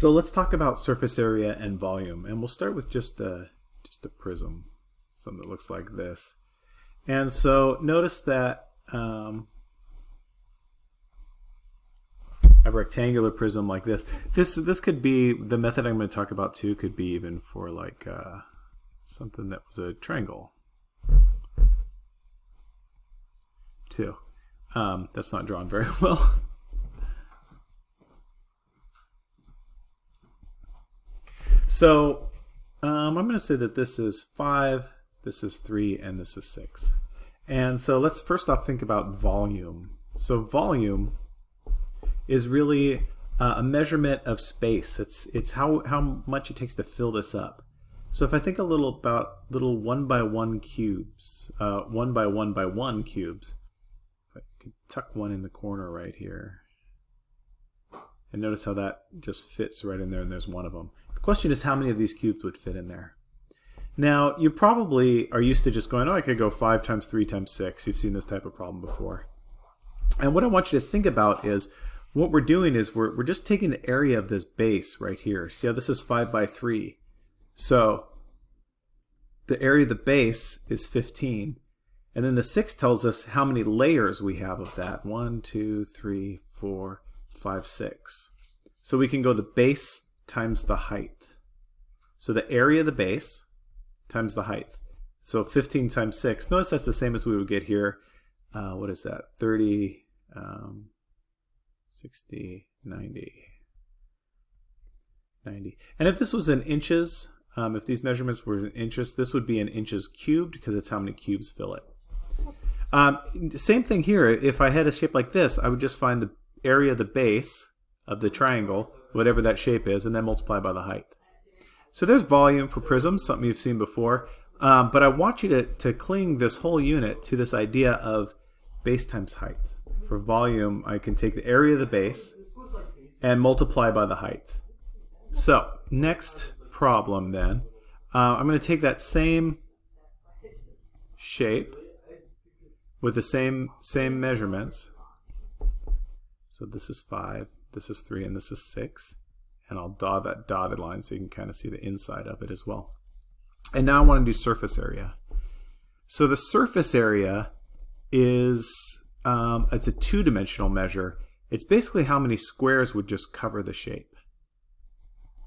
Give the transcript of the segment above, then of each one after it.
So let's talk about surface area and volume, and we'll start with just a, just a prism, something that looks like this. And so notice that um, a rectangular prism like this. This this could be the method I'm going to talk about too. Could be even for like uh, something that was a triangle too. Um, that's not drawn very well. So um, I'm going to say that this is 5, this is 3, and this is 6. And so let's first off think about volume. So volume is really uh, a measurement of space. It's, it's how, how much it takes to fill this up. So if I think a little about little one by one cubes, uh, one by one by one cubes, I could tuck one in the corner right here. And notice how that just fits right in there and there's one of them. The question is how many of these cubes would fit in there? Now, you probably are used to just going, oh, I could go 5 times 3 times 6. You've seen this type of problem before. And what I want you to think about is what we're doing is we're, we're just taking the area of this base right here. See how this is 5 by 3. So the area of the base is 15. And then the 6 tells us how many layers we have of that. 1, 2, 3, 4, 5, 6. So we can go the base times the height. So the area of the base times the height. So 15 times 6. Notice that's the same as we would get here. Uh, what is that? 30, um, 60, 90, 90. And if this was in inches, um, if these measurements were in inches, this would be in inches cubed because it's how many cubes fill it. Um, same thing here. If I had a shape like this, I would just find the area of the base of the triangle, whatever that shape is, and then multiply by the height. So there's volume for prisms, something you've seen before. Um, but I want you to, to cling this whole unit to this idea of base times height. For volume, I can take the area of the base and multiply by the height. So next problem then, uh, I'm going to take that same shape with the same same measurements. So this is 5, this is 3, and this is 6. And I'll draw that dotted line so you can kind of see the inside of it as well. And now I want to do surface area. So the surface area is, um, it's a two-dimensional measure. It's basically how many squares would just cover the shape.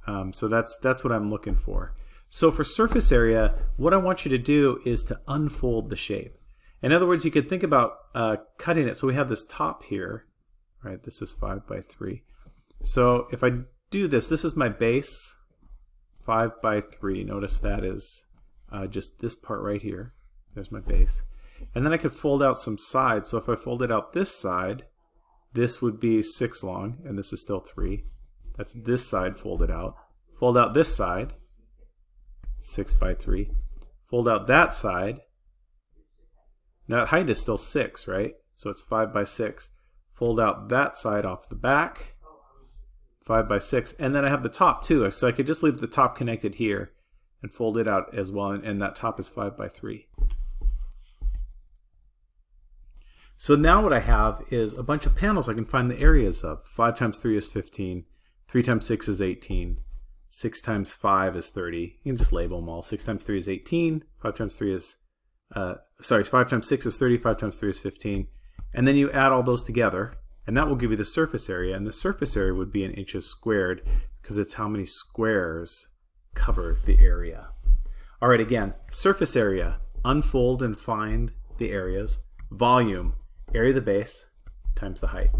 Um, so that's, that's what I'm looking for. So for surface area, what I want you to do is to unfold the shape. In other words, you could think about uh, cutting it. So we have this top here, right? This is 5 by 3. So if I do this, this is my base, 5 by 3. Notice that is uh, just this part right here. There's my base. And then I could fold out some sides. So if I folded out this side, this would be 6 long, and this is still 3. That's this side folded out. Fold out this side, 6 by 3. Fold out that side. Now height is still 6, right? So it's 5 by 6. Fold out that side off the back, 5 by 6. And then I have the top too, so I could just leave the top connected here and fold it out as well, and, that top is 5 by 3. So now what I have is a bunch of panels I can find the areas of. 5 times 3 is 15. 3 times 6 is 18. 6 times 5 is 30. You can just label them all. 6 times 3 is 18. 5 times 3 is, uh, sorry, 5 times 6 is 30. 5 times 3 is 15. And then you add all those together, and that will give you the surface area. And the surface area would be in inches squared because it's how many squares cover the area. All right, again, surface area, unfold and find the areas. Volume, area of the base times the height.